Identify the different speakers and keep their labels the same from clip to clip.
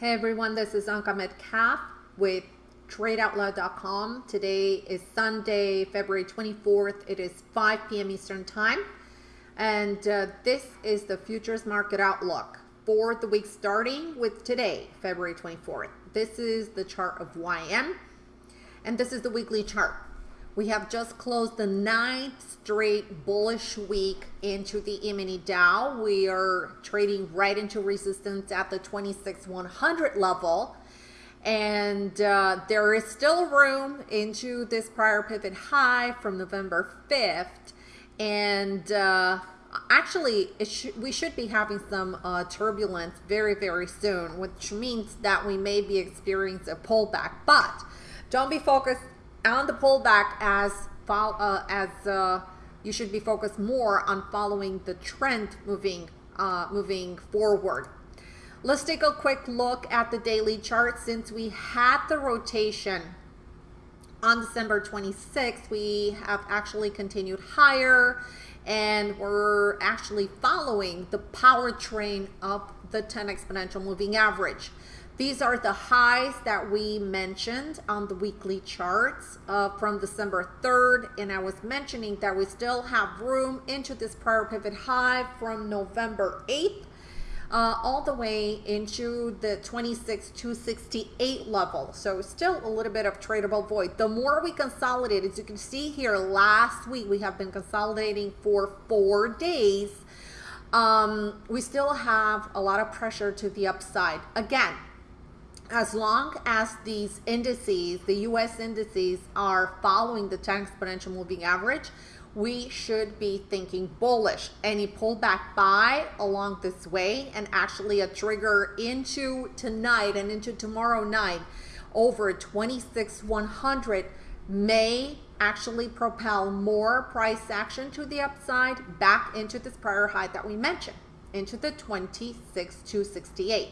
Speaker 1: Hey everyone, this is Anka Metcalf with TradeOutloud.com. Today is Sunday, February 24th. It is 5 p.m. Eastern Time. And uh, this is the futures market outlook for the week starting with today, February 24th. This is the chart of YM, and this is the weekly chart. We have just closed the ninth straight bullish week into the E-mini Dow. We are trading right into resistance at the 26,100 level. And uh, there is still room into this prior pivot high from November 5th. And uh, actually, sh we should be having some uh, turbulence very, very soon, which means that we may be experiencing a pullback. But don't be focused on the pullback as uh, as uh, you should be focused more on following the trend moving uh, moving forward. Let's take a quick look at the daily chart. Since we had the rotation on December 26th, we have actually continued higher and we're actually following the power train of the 10 exponential moving average. These are the highs that we mentioned on the weekly charts uh, from December 3rd. And I was mentioning that we still have room into this prior pivot high from November 8th. Uh, all the way into the 26 268 level. So still a little bit of tradable void. The more we consolidate, as you can see here, last week we have been consolidating for four days. Um, we still have a lot of pressure to the upside. Again, as long as these indices, the US indices, are following the 10 exponential moving average, we should be thinking bullish. Any pullback buy along this way and actually a trigger into tonight and into tomorrow night over 26,100 may actually propel more price action to the upside back into this prior high that we mentioned, into the 26,268.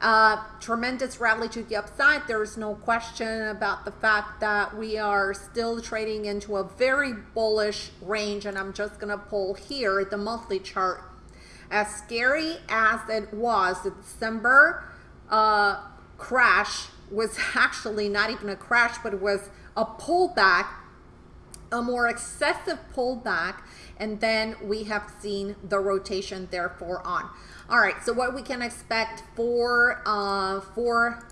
Speaker 1: Uh, tremendous rally to the upside. There's no question about the fact that we are still trading into a very bullish range. And I'm just going to pull here the monthly chart. As scary as it was, the December uh, crash was actually not even a crash, but it was a pullback, a more excessive pullback. And then we have seen the rotation therefore on. All right, so what we can expect for, uh, for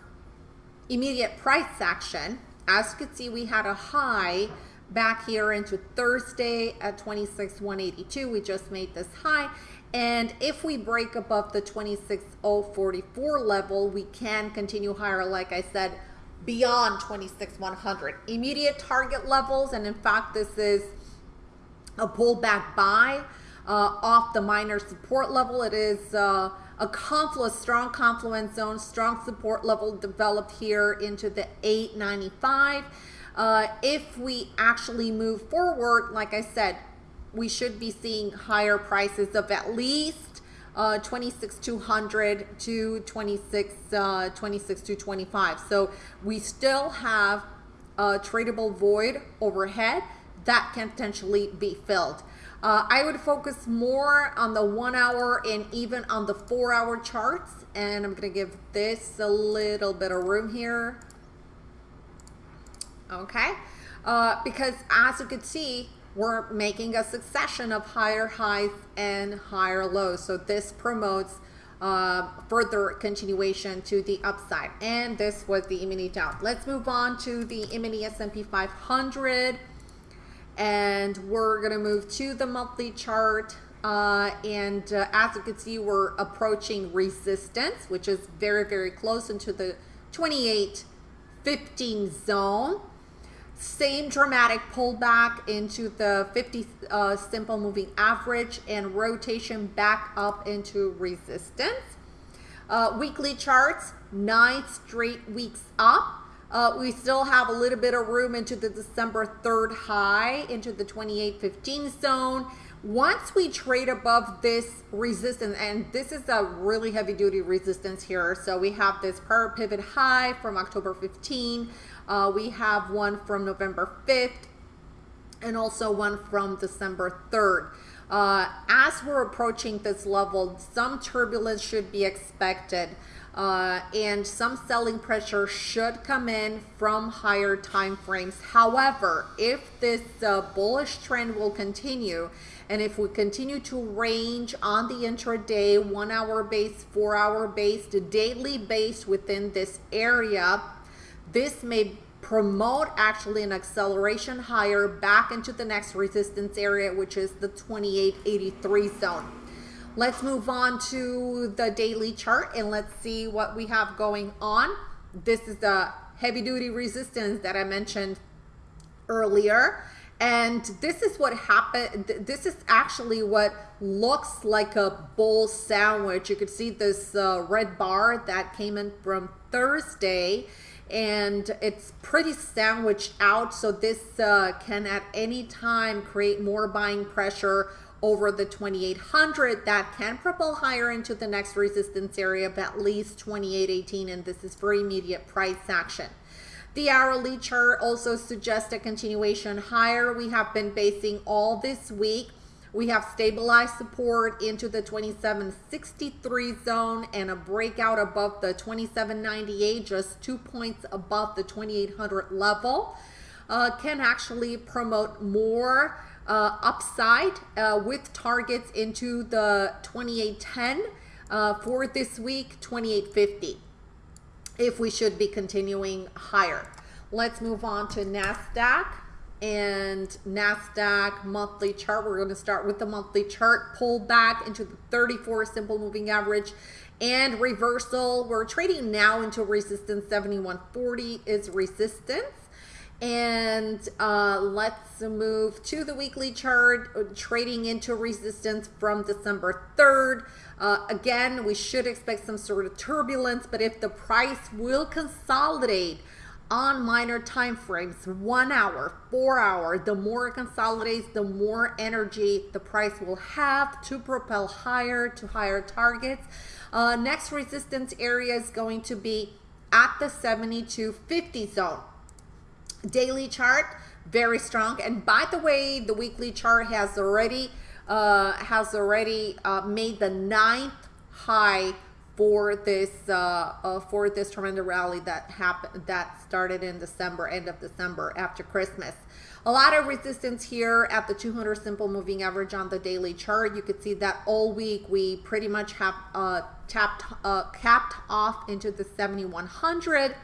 Speaker 1: immediate price action, as you can see, we had a high back here into Thursday at 26,182. We just made this high. And if we break above the 26,044 level, we can continue higher, like I said, beyond 26,100. Immediate target levels, and in fact, this is a pullback buy uh, off the minor support level. It is uh, a confluence, strong confluence zone, strong support level developed here into the 895. Uh, if we actually move forward, like I said, we should be seeing higher prices of at least uh, 26,200 to 26, uh, 26,225. So we still have a tradable void overhead that can potentially be filled. Uh, I would focus more on the one hour and even on the four hour charts. And I'm going to give this a little bit of room here. Okay. Uh, because as you can see, we're making a succession of higher highs and higher lows. So this promotes uh, further continuation to the upside. And this was the E-mini Dow. Let's move on to the E-mini S&P 500 and we're going to move to the monthly chart. Uh, and uh, as you can see, we're approaching resistance, which is very, very close into the 28.15 zone. Same dramatic pullback into the 50 uh, simple moving average and rotation back up into resistance. Uh, weekly charts, nine straight weeks up. Uh, we still have a little bit of room into the December 3rd high, into the 28.15 zone. Once we trade above this resistance, and this is a really heavy duty resistance here. So we have this prior pivot high from October 15. Uh, we have one from November 5th and also one from December 3rd. Uh, as we're approaching this level, some turbulence should be expected. Uh, and some selling pressure should come in from higher time frames. However, if this uh, bullish trend will continue, and if we continue to range on the intraday, one hour base, four hour base, daily base within this area, this may promote actually an acceleration higher back into the next resistance area, which is the 2883 zone. Let's move on to the daily chart and let's see what we have going on. This is the heavy duty resistance that I mentioned earlier. And this is what happened. This is actually what looks like a bull sandwich. You could see this uh, red bar that came in from Thursday and it's pretty sandwiched out. So this uh, can at any time create more buying pressure over the 2800 that can propel higher into the next resistance area of at least 2818 and this is for immediate price action. The hourly chart also suggests a continuation higher. We have been basing all this week. We have stabilized support into the 2763 zone and a breakout above the 2798, just two points above the 2800 level, uh, can actually promote more uh, upside uh, with targets into the 2810 uh, for this week 2850 if we should be continuing higher. Let's move on to NASDAQ and NASDAQ monthly chart. We're going to start with the monthly chart, pull back into the 34 simple moving average and reversal. We're trading now into resistance 7140 is resistance. And uh, let's move to the weekly chart, uh, trading into resistance from December 3rd. Uh, again, we should expect some sort of turbulence, but if the price will consolidate on minor time frames, one hour, four hour, the more it consolidates, the more energy the price will have to propel higher to higher targets. Uh, next resistance area is going to be at the 7250 zone daily chart very strong and by the way the weekly chart has already uh, has already uh, made the ninth high for this uh, uh, for this tremendous rally that happened that started in December end of December after Christmas. A lot of resistance here at the 200 simple moving average on the daily chart. You could see that all week we pretty much have uh, tapped uh, capped off into the 7100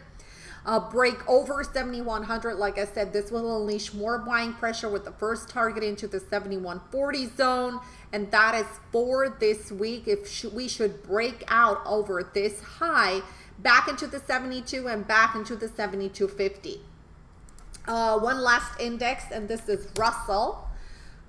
Speaker 1: uh, break over 7100 like I said this will unleash more buying pressure with the first target into the 7140 zone and that is for this week. If sh we should break out over this high back into the 72 and back into the 7250 uh, one last index and this is Russell.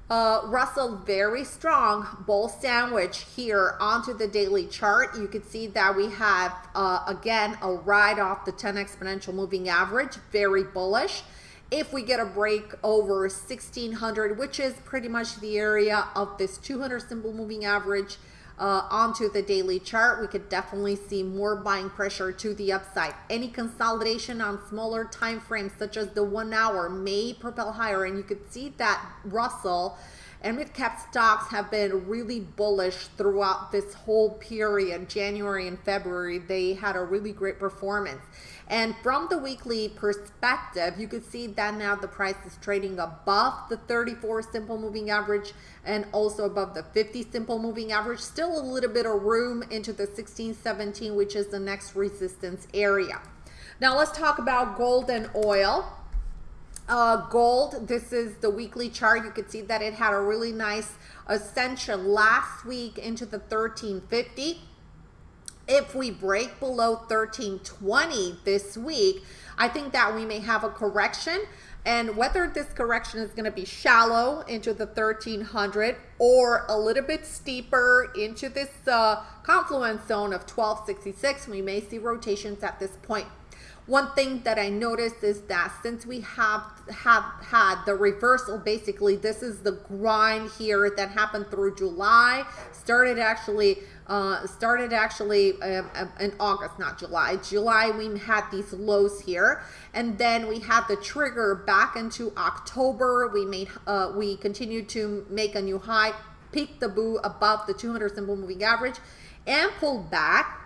Speaker 1: Uh, Russell very strong. Bull sandwich here onto the daily chart. You can see that we have, uh, again, a ride off the 10 exponential moving average, very bullish. If we get a break over 1600, which is pretty much the area of this 200 simple moving average, uh, onto the daily chart, we could definitely see more buying pressure to the upside. Any consolidation on smaller time frames, such as the one hour, may propel higher. And you could see that Russell and mid-cap stocks have been really bullish throughout this whole period. January and February, they had a really great performance. And from the weekly perspective, you can see that now the price is trading above the 34 simple moving average and also above the 50 simple moving average. Still a little bit of room into the 16, 17, which is the next resistance area. Now let's talk about gold and oil. Uh, gold, this is the weekly chart. You can see that it had a really nice ascension last week into the 1350 if we break below 1320 this week, I think that we may have a correction. And whether this correction is going to be shallow into the 1300 or a little bit steeper into this uh, confluence zone of 1266, we may see rotations at this point. One thing that I noticed is that since we have have had the reversal, basically this is the grind here that happened through July, started actually uh, started actually um, in August, not July. July, we had these lows here, and then we had the trigger back into October. We made, uh, we continued to make a new high, peak the boo above the 200 simple moving average, and pulled back.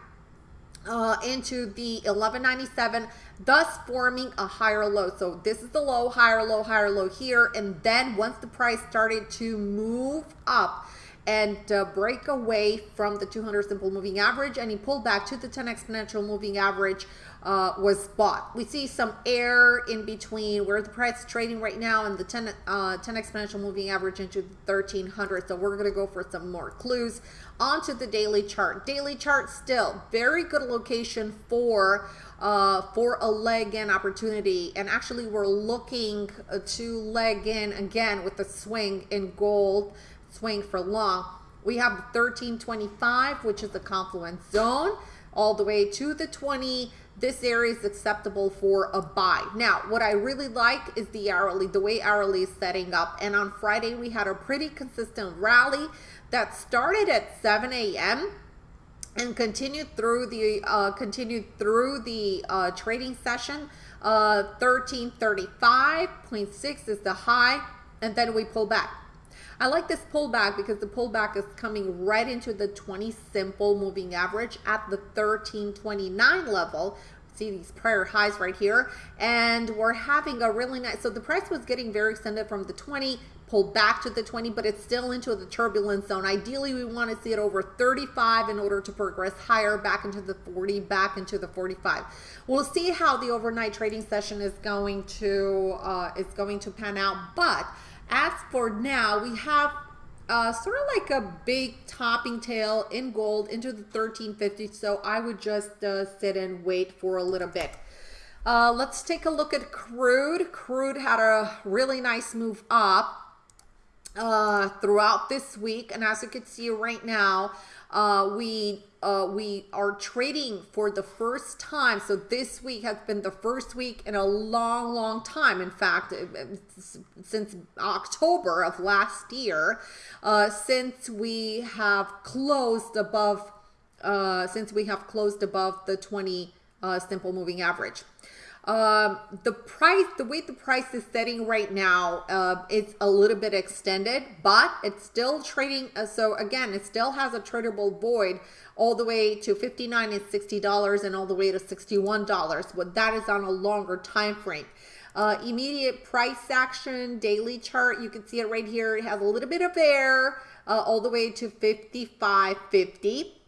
Speaker 1: Uh, into the 1197 thus forming a higher low. So this is the low higher low higher low here. And then once the price started to move up and uh, break away from the 200 simple moving average and he pulled back to the 10 exponential moving average uh, was bought. We see some air in between where the price is trading right now and the 10, uh, 10 exponential moving average into the 1300. So we're going to go for some more clues onto the daily chart. Daily chart still very good location for uh, for a leg in opportunity. And actually we're looking uh, to leg in again with the swing in gold, swing for long. We have 1325, which is the confluence zone all the way to the 20 this area is acceptable for a buy. Now, what I really like is the hourly, the way hourly is setting up. And on Friday, we had a pretty consistent rally that started at 7 a.m. and continued through the uh, continued through the uh, trading session. Uh, 1335.6 is the high, and then we pull back. I like this pullback because the pullback is coming right into the 20 simple moving average at the 1329 level. See these prior highs right here. And we're having a really nice, so the price was getting very extended from the 20, pulled back to the 20, but it's still into the turbulence zone. Ideally, we want to see it over 35 in order to progress higher back into the 40, back into the 45. We'll see how the overnight trading session is going to uh, is going to pan out, but as for now, we have uh, sort of like a big topping tail in gold into the 1350. So I would just uh, sit and wait for a little bit. Uh, let's take a look at crude. Crude had a really nice move up uh, throughout this week. And as you can see right now, uh, we uh, we are trading for the first time. So this week has been the first week in a long, long time. In fact, since October of last year, uh, since we have closed above, uh, since we have closed above the 20 uh, simple moving average. Um, the price, the way the price is setting right now, uh, it's a little bit extended, but it's still trading. Uh, so again, it still has a tradable void all the way to 59 and $60 and all the way to $61. But that is on a longer time frame. Uh, immediate price action, daily chart, you can see it right here. It has a little bit of air uh, all the way to 55.50.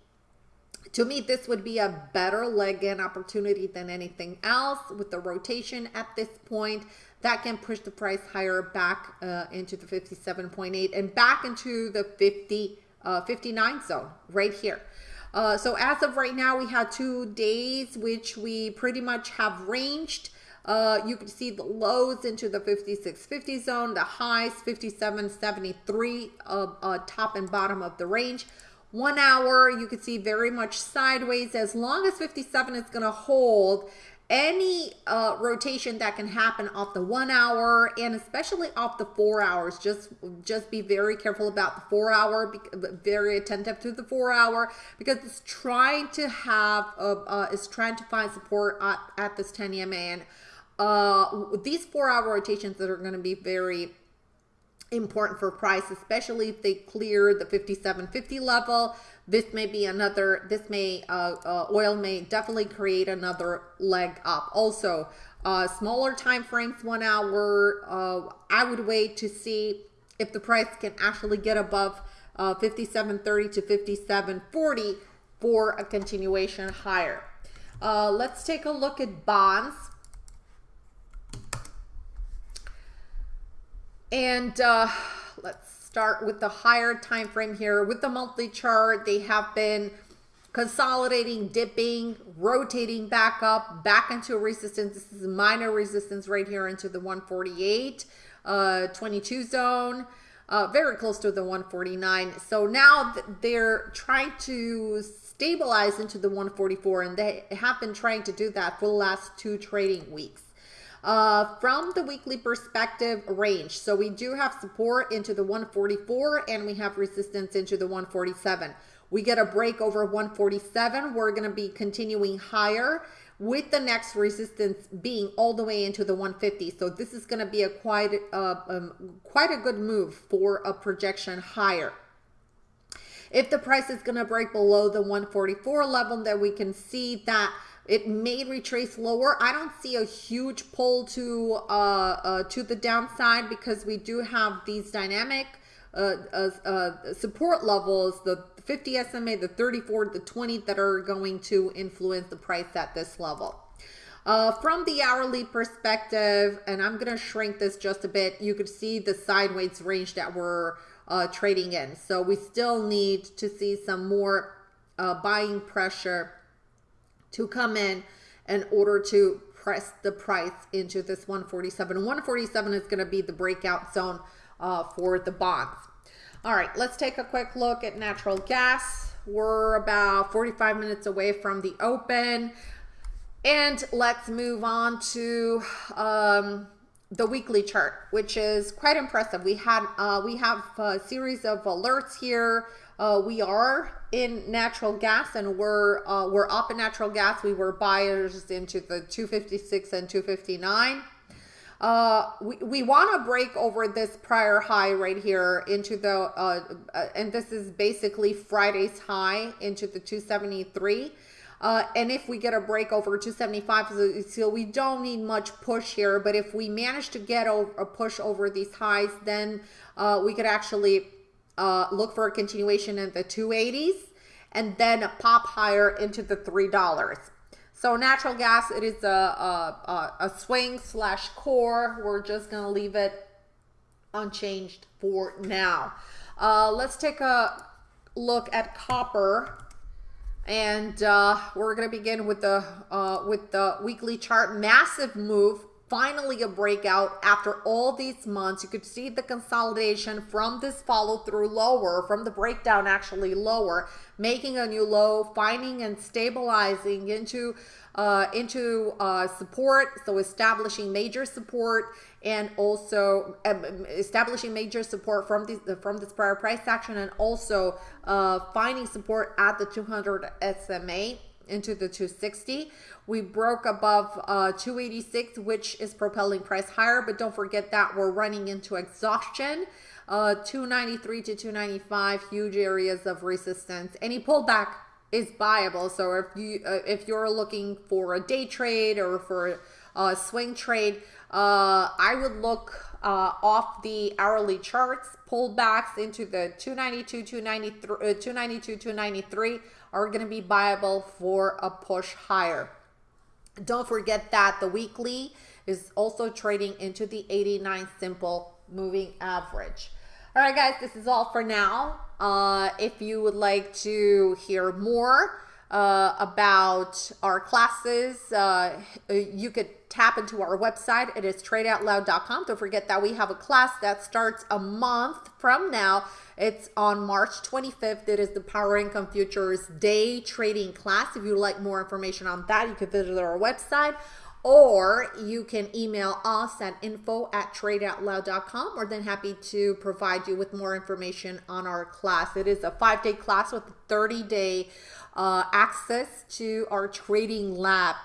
Speaker 1: To me, this would be a better leg in opportunity than anything else with the rotation at this point. That can push the price higher back uh, into the 57.8 and back into the 50, uh, 59 zone right here. Uh, so as of right now, we had two days, which we pretty much have ranged. Uh, you can see the lows into the 56.50 zone, the highs 57.73 uh, uh, top and bottom of the range. One hour, you can see very much sideways. As long as 57 is going to hold, any uh, rotation that can happen off the one hour and especially off the four hours just just be very careful about the four hour be very attentive to the four hour because it's trying to have uh, uh is trying to find support at, at this 10 EMA and uh these four hour rotations that are going to be very important for price, especially if they clear the 5750 level. This may be another, this may, uh, uh, oil may definitely create another leg up. Also, uh, smaller time frames, one hour, uh, I would wait to see if the price can actually get above uh, 5730 to 5740 for a continuation higher. Uh, let's take a look at bonds. And uh, let's start with the higher time frame here. With the monthly chart, they have been consolidating, dipping, rotating back up, back into a resistance. This is minor resistance right here into the 148, uh, 22 zone. Uh, very close to the 149. So now they're trying to stabilize into the 144 and they have been trying to do that for the last two trading weeks. Uh, from the weekly perspective range, so we do have support into the 144 and we have resistance into the 147. We get a break over 147. We're going to be continuing higher with the next resistance being all the way into the 150. So this is going to be a quite, uh, um, quite a good move for a projection higher. If the price is going to break below the 144 level, then we can see that it may retrace lower. I don't see a huge pull to uh, uh, to the downside because we do have these dynamic uh, uh, uh, support levels, the 50 SMA, the 34, the 20 that are going to influence the price at this level. Uh, from the hourly perspective, and I'm going to shrink this just a bit, you could see the sideways range that we're uh, trading in. So we still need to see some more uh, buying pressure to come in in order to press the price into this 147. 147 is going to be the breakout zone uh, for the bonds. All right, let's take a quick look at natural gas. We're about 45 minutes away from the open. And let's move on to um, the weekly chart, which is quite impressive. We had uh, we have a series of alerts here. Uh, we are in natural gas, and we're uh, we're up in natural gas. We were buyers into the 256 and 259. Uh, we, we want to break over this prior high right here into the, uh, uh, and this is basically Friday's high into the 273. Uh, and if we get a break over 275, so we don't need much push here. But if we manage to get over, a push over these highs, then uh, we could actually uh, look for a continuation in the 280s and then pop higher into the $3. So natural gas, it is a, a, a swing slash core. We're just going to leave it unchanged for now. Uh, let's take a look at copper and uh, we're going to begin with the uh, with the weekly chart massive move finally a breakout. After all these months you could see the consolidation from this follow through lower from the breakdown actually lower making a new low finding and stabilizing into uh, into uh, support. So establishing major support and also um, establishing major support from this from this prior price action and also uh, finding support at the 200 SMA into the 260 we broke above uh, 286 which is propelling price higher but don't forget that we're running into exhaustion. Uh, 293 to 295 huge areas of resistance. Any pullback is buyable so if you uh, if you're looking for a day trade or for a swing trade uh, I would look uh, off the hourly charts, pullbacks into the 292, 293, uh, 292, 293 are going to be viable for a push higher. Don't forget that the weekly is also trading into the 89 simple moving average. All right, guys, this is all for now. Uh, if you would like to hear more uh, about our classes, uh, you could tap into our website. It is tradeoutloud.com. Don't forget that we have a class that starts a month from now. It's on March 25th. It is the Power Income Futures Day Trading class. If you'd like more information on that, you can visit our website or you can email us at info at tradeoutloud.com. We're then happy to provide you with more information on our class. It is a five day class with 30 day uh, access to our trading lab.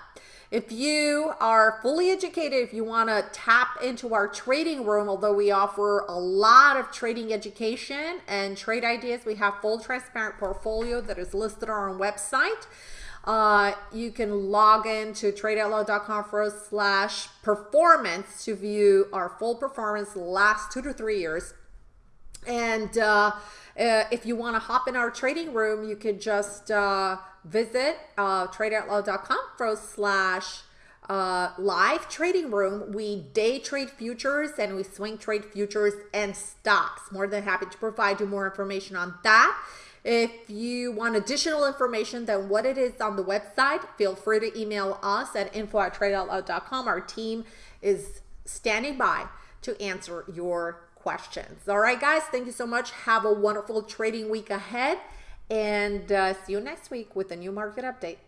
Speaker 1: If you are fully educated, if you want to tap into our trading room, although we offer a lot of trading education and trade ideas, we have full transparent portfolio that is listed on our website. Uh, you can log in to tradeoutloud.com forward slash performance to view our full performance last two to three years. And uh, uh, if you want to hop in our trading room, you can just uh, visit uh, tradeoutloud.com forward slash uh, live trading room. We day trade futures and we swing trade futures and stocks. More than happy to provide you more information on that. If you want additional information than what it is on the website, feel free to email us at info at tradeoutloud.com. Our team is standing by to answer your questions. All right, guys, thank you so much. Have a wonderful trading week ahead and uh, see you next week with a new market update.